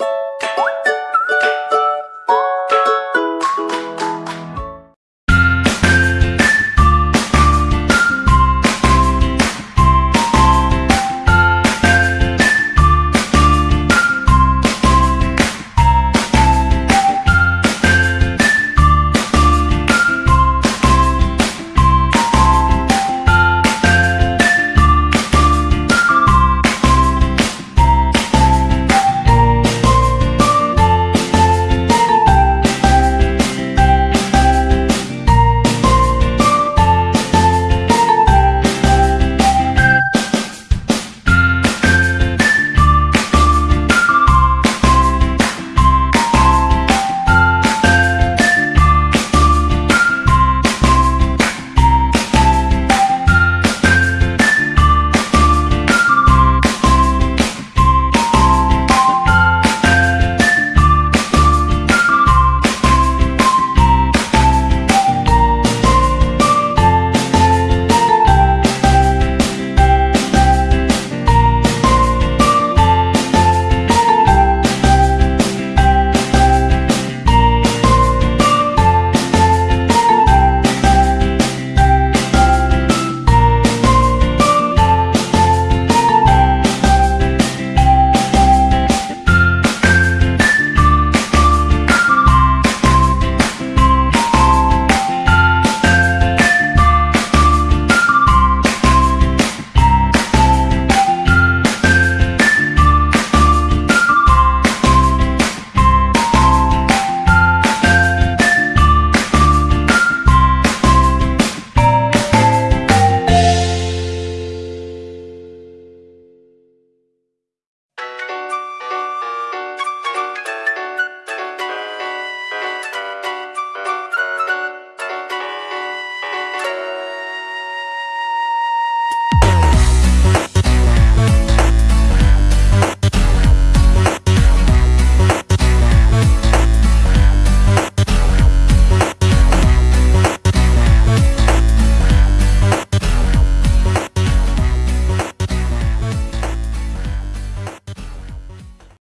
you